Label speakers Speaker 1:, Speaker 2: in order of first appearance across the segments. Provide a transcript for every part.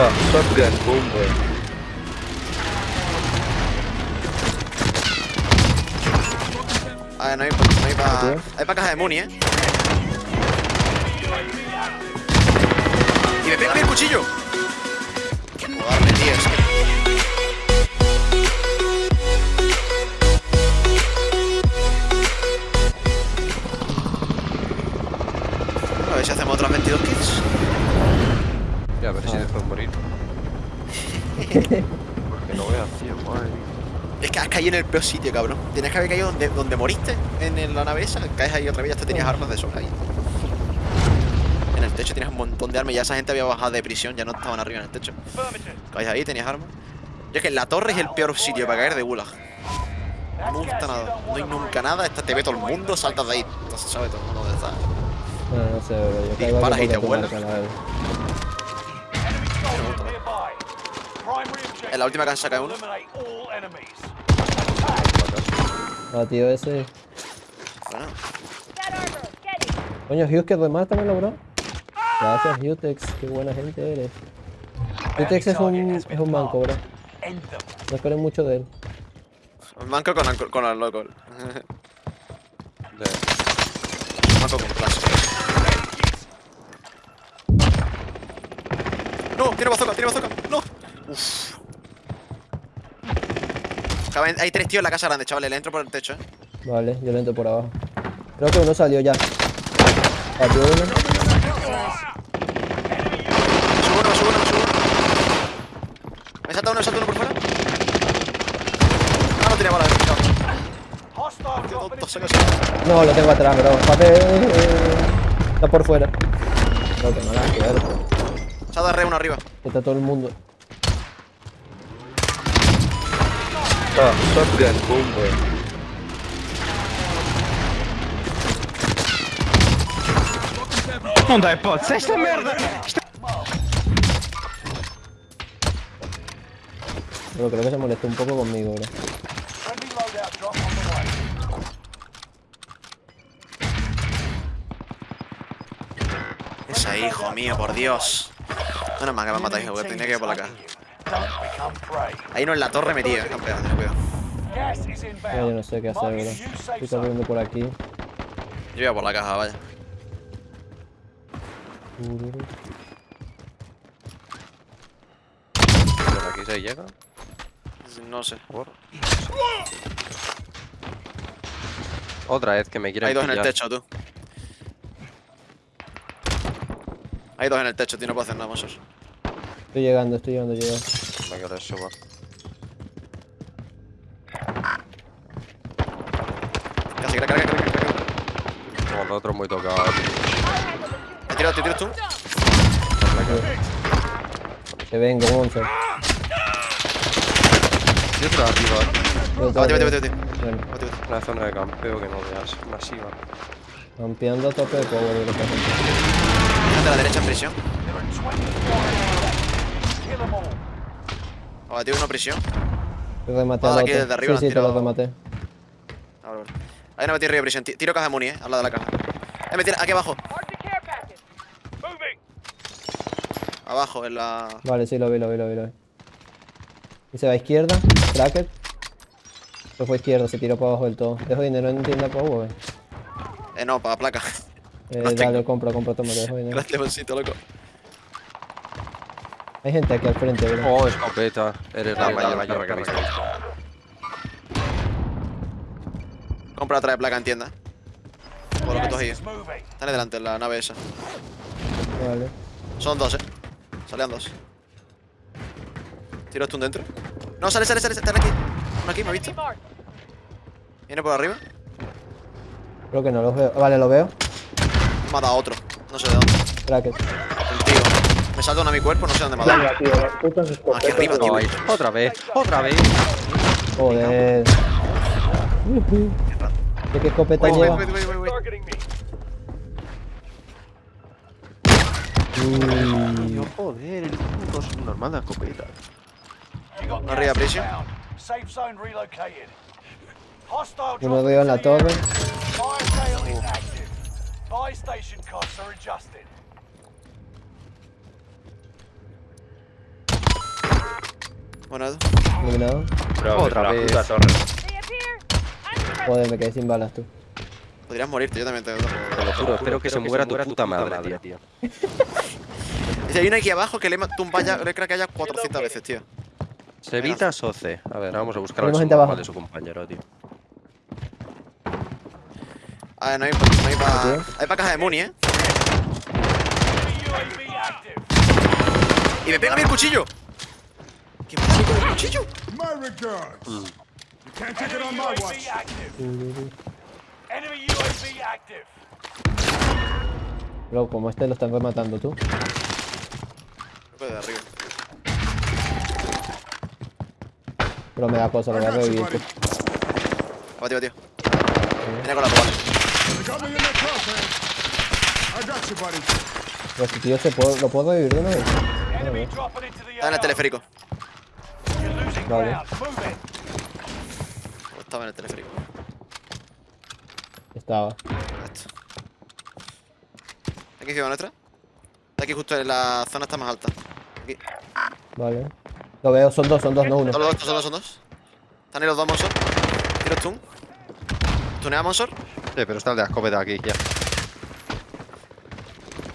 Speaker 1: Ah, shotgun, boom, güey.
Speaker 2: A ver, no hay, no hay para. Hay para caja de Muni, eh. Y me pega el cuchillo.
Speaker 1: Pero si después morir. Porque no veas, tío, madre mía.
Speaker 2: Es que has caído en el peor sitio, cabrón. Tienes que haber caído donde, donde moriste, en la nave esa. Caes ahí otra vez, ya te tenías armas de sobra ahí. En el techo tienes un montón de armas. Ya esa gente había bajado de prisión, ya no estaban arriba en el techo. Caes ahí, tenías armas. Yo es que la torre es el peor sitio para caer de gulag. No me gusta nada. No hay nunca nada. Esta te ve todo el mundo, saltas de ahí. Entonces sabe todo el mundo dónde está.
Speaker 3: No, no sé, bro. Yo caigo
Speaker 2: Disparas y te vuelas. En la última casa cae uno.
Speaker 3: Ah, tío, ese.
Speaker 2: Bueno,
Speaker 3: Coño, Hughes, que remátamelo, bro. Gracias, Hutex. Qué buena gente eres. Hutex es un, es un manco, bro. No esperen mucho de él.
Speaker 2: manco con, con el loco.
Speaker 1: De-
Speaker 2: Manco con clase. No, tiene bazooka, tiene bazooka. No. Uf. Caben- Hay tres tíos en la casa grande, chavales. Le entro por el techo, eh.
Speaker 3: Vale, yo le entro por abajo. Creo que uno salió ya. Partió uno.
Speaker 2: Me subo uno, me subo uno, me subo uno. Me salta uno, me salta uno por fuera. Ah, no tiene me ha
Speaker 3: No, lo tengo atrás, bro. Está por fuera. No, que
Speaker 2: ha dado re uno arriba.
Speaker 3: Está todo el mundo.
Speaker 1: Ah, shotgun, boom, güey.
Speaker 4: Non dai pozza, sta merda!
Speaker 3: Pero creo que se molestó un poco conmigo, bro.
Speaker 2: Esa hijo mío, por Dios. Menos mal que me matáis, porque tenía que ir por la Ahí no en la torre metida, eh, campeón, cuidado.
Speaker 3: Yo no sé qué hacer, bro. Estoy corriendo por aquí.
Speaker 2: Yo voy a por la caja, vaya.
Speaker 1: Pero aquí se llega.
Speaker 2: No sé.
Speaker 1: Por. Otra vez que me quieren
Speaker 2: Hay dos en el techo, tú. Hay dos en el techo, tío, no puedo hacer nada, mosos.
Speaker 3: Estoy llegando, estoy llegando, llegando.
Speaker 1: Me quiero suba.
Speaker 2: Casi, crack, crack, crack, crack.
Speaker 1: Como el otro muy tocado. tío.
Speaker 2: ¿Te tiras, te tiras tú?
Speaker 3: Que vengo, monster.
Speaker 1: Y otro arriba.
Speaker 3: Yo
Speaker 2: Vete, vete, vete,
Speaker 3: que-
Speaker 2: vete.
Speaker 1: Una zona de campeo que no veas. Masiva.
Speaker 3: campeando a tope de power,
Speaker 2: a la derecha en prisión. O batido uno prisión.
Speaker 3: Te rematé
Speaker 2: Ah, aquí desde arriba
Speaker 3: Sí, sí,
Speaker 2: han
Speaker 3: te lo
Speaker 2: tirado.
Speaker 3: rematé.
Speaker 2: Ah, vale, vale. Ahí no metí arriba de prisión. Ti- Tiro caja de muni, eh, al lado de la caja. Eh, me tira aquí abajo. Abajo, en la.
Speaker 3: Vale, sí, lo vi, lo vi, lo vi, lo vi. Y se va a izquierda, cracker. Se fue a izquierda, se tiró para abajo del todo. Dejo dinero en tienda power.
Speaker 2: Eh, no, para placa.
Speaker 3: Eh,
Speaker 2: tengo.
Speaker 3: dale, compro, compro, toma, te dejo dinero.
Speaker 2: Gracias, bolsito, loco.
Speaker 3: Hay gente aquí al frente, bro.
Speaker 1: Oh, escopeta. Eres la mayor mayor que he visto.
Speaker 2: Compra otra de placa en tienda. Por lo que tú has ido. Están delante, en la nave esa.
Speaker 3: Vale.
Speaker 2: Son dos, eh. Salían dos. ¿Tiro tú dentro? No, sale, sale, sale. Están aquí. Uno aquí, ¿me ha visto? Viene por arriba.
Speaker 3: Creo que no los veo. Vale, lo veo.
Speaker 2: Me ha dado otro. No sé de dónde.
Speaker 3: Cracker.
Speaker 2: Me salta uno a mi cuerpo, no sé dónde me ha dado.
Speaker 5: Venga, tío, las putas
Speaker 2: Aquí arriba,
Speaker 5: escopetas.
Speaker 2: tío.
Speaker 1: Ay, otra vez, otra vez.
Speaker 3: Joder. Ujú. ¿De qué escopeta
Speaker 2: Wait,
Speaker 3: lleva?
Speaker 2: wait, wait,
Speaker 1: joder, el puto es normal de escopeta.
Speaker 2: Arriba.
Speaker 6: Hostile
Speaker 3: Uno veo en la torre.
Speaker 6: Fire
Speaker 2: Bueno,
Speaker 3: Iluminado.
Speaker 4: Bro,
Speaker 1: Otra
Speaker 4: la
Speaker 1: vez.
Speaker 4: puta torre.
Speaker 3: Joder, me quedé sin balas tú.
Speaker 2: podrías morirte, yo también te
Speaker 1: Te lo juro, espero que se muera tu puta madre, tío.
Speaker 2: Si hay una aquí abajo que le he tumbado ya, le creo que haya 400 veces, tío.
Speaker 1: Sevita Soce. A ver, vamos a buscar al
Speaker 3: gente abajo.
Speaker 1: de su compañero, tío.
Speaker 2: A ver, no hay, no hay para.
Speaker 3: Tío.
Speaker 2: Hay para caja de Muni, eh. ¡Y me pega a mí el cuchillo! ¿Qué mí con el cuchillo?
Speaker 5: My regards. You can't take it on my
Speaker 6: UAV
Speaker 5: watch.
Speaker 6: active. Enemy UAV active.
Speaker 3: Bro, como este lo están rematando tú.
Speaker 2: De arriba.
Speaker 3: Pero me da cosa, lo voy a revivir.
Speaker 2: tío, tío. Viene con la
Speaker 5: buddy.
Speaker 3: Pero este tío se puede, lo puedo revivir de una vez.
Speaker 2: Está en el teleférico.
Speaker 3: Vale.
Speaker 2: O estaba en el teleférico.
Speaker 3: Estaba.
Speaker 2: Esto. Aquí encima nuestra. Está aquí justo en la zona está más alta. Aquí.
Speaker 3: Vale. Lo veo, son dos, son dos, no uno.
Speaker 2: Son los dos, son dos, son dos. Están ahí los dos Monsor. Tiro stun. Tunea Monsor.
Speaker 1: Sí, pero está el de la escopeta aquí, ya.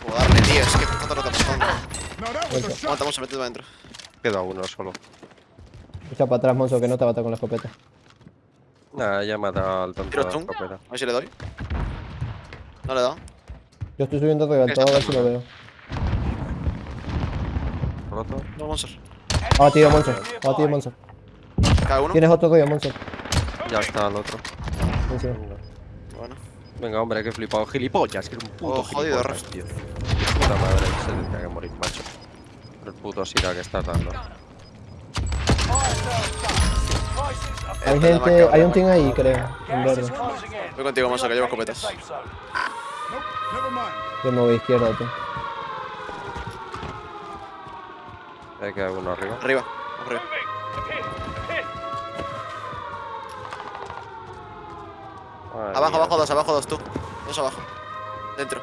Speaker 2: Puedo darle, tío. Es que está todo
Speaker 5: shot.
Speaker 2: Aguanta, Monsor, métete para adentro.
Speaker 1: Queda uno solo.
Speaker 3: Echa para atrás, Monzo, que no te bata con la escopeta.
Speaker 1: Nada, ya mata al tonto
Speaker 2: Tiro
Speaker 1: la escopeta.
Speaker 2: A ver si le doy. No le he dado.
Speaker 3: Yo estoy subiendo todo a ver si lo veo.
Speaker 1: Roto.
Speaker 2: Dos Monsor.
Speaker 3: Ah, tío, Monzo. Ah, tío, Monzo.
Speaker 2: Cada uno.
Speaker 3: Tienes otro rollo, Monzo.
Speaker 1: Ya está el otro.
Speaker 2: Bueno.
Speaker 1: Venga, hombre, que flipado. Gilipollas, que es un puto
Speaker 2: Oh, jodido,
Speaker 1: tío. Puta madre, se tendría que morir, macho. Por el puto Sira que está dando.
Speaker 3: Hay gente, hay un team ahí, creo. En verde.
Speaker 2: Voy contigo, Monsor, que llevo escopetas.
Speaker 3: Yo me voy izquierda, tú.
Speaker 1: Hay que haber uno arriba.
Speaker 2: Arriba. Vamos arriba.
Speaker 1: Madre
Speaker 2: Abajo,
Speaker 1: mía,
Speaker 2: abajo dos, abajo dos, tú. Dos abajo. Dentro.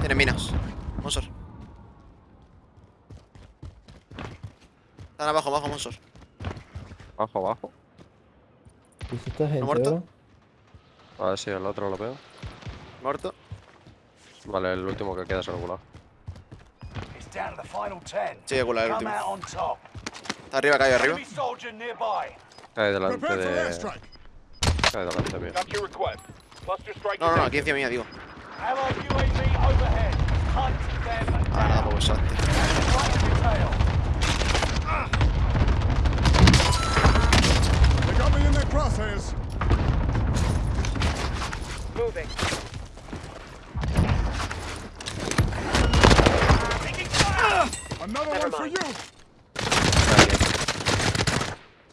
Speaker 2: Tiene minas. Están abajo, abajo, Monsor.
Speaker 1: Abajo, abajo.
Speaker 3: ¿Y si gente,
Speaker 2: muerto?
Speaker 1: A ver si el otro lo veo.
Speaker 2: Muerto.
Speaker 1: Vale, el último que queda es el gulag.
Speaker 2: Sí, el gulag, el último. Está arriba, cae arriba.
Speaker 1: Cae delante
Speaker 5: Prepare for
Speaker 1: de.
Speaker 5: airstrike.
Speaker 1: Cae delante mío.
Speaker 2: No, no, no, aquí encima mía, digo. Ah, nada, pues salte.
Speaker 5: Another one for you.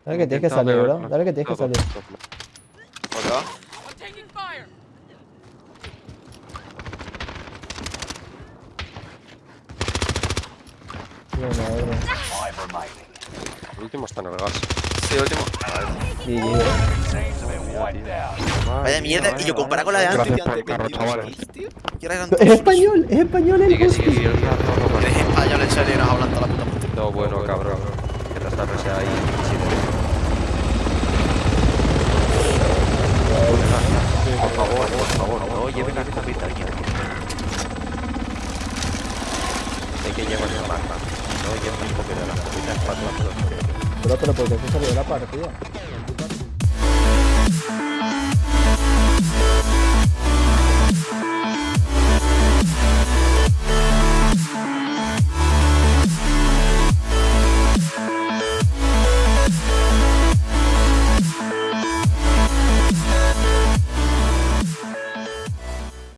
Speaker 3: Dale que tienes que salir, bro. Dale que tienes que salir.
Speaker 2: ¿Por
Speaker 6: remaining.
Speaker 1: El último está en el gas.
Speaker 2: Sí, el último.
Speaker 6: Out.
Speaker 2: Vaya mierda. Y yo comparado con la de antes, tío, antes de 22 kills, tío. Y ahora eran
Speaker 3: Es español, es español el
Speaker 1: Sigue,
Speaker 3: boss.
Speaker 1: sigue, sigue. el rato, no, no,
Speaker 2: Eres español, en serio, y nos hablan toda la puta puta.
Speaker 1: Todo bueno, cabrón. Que te estás ahí. Por favor, por favor, no lleven la escopeta aquí. Hay que llevar la marca. No lleven la escopeta, la escopeta es para todos.
Speaker 3: Bro, pero ¿por qué se salió de la partida?